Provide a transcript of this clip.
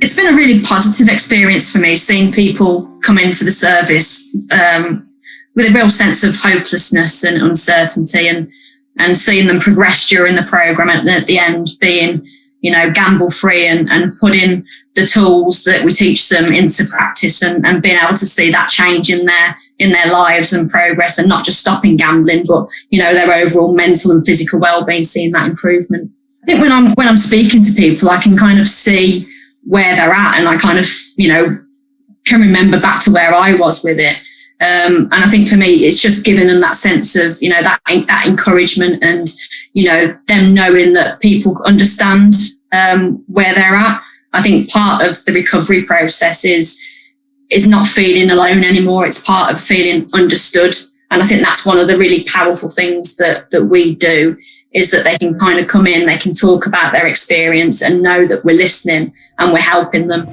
It's been a really positive experience for me seeing people come into the service um, with a real sense of hopelessness and uncertainty and and seeing them progress during the program and at the end being you know gamble free and, and putting the tools that we teach them into practice and, and being able to see that change in their in their lives and progress and not just stopping gambling but you know their overall mental and physical well-being seeing that improvement. I think when i'm when i'm speaking to people i can kind of see where they're at and i kind of you know can remember back to where i was with it um, and I think for me, it's just giving them that sense of, you know, that, that encouragement and, you know, them knowing that people understand um, where they're at. I think part of the recovery process is, is not feeling alone anymore. It's part of feeling understood. And I think that's one of the really powerful things that, that we do is that they can kind of come in, they can talk about their experience and know that we're listening and we're helping them.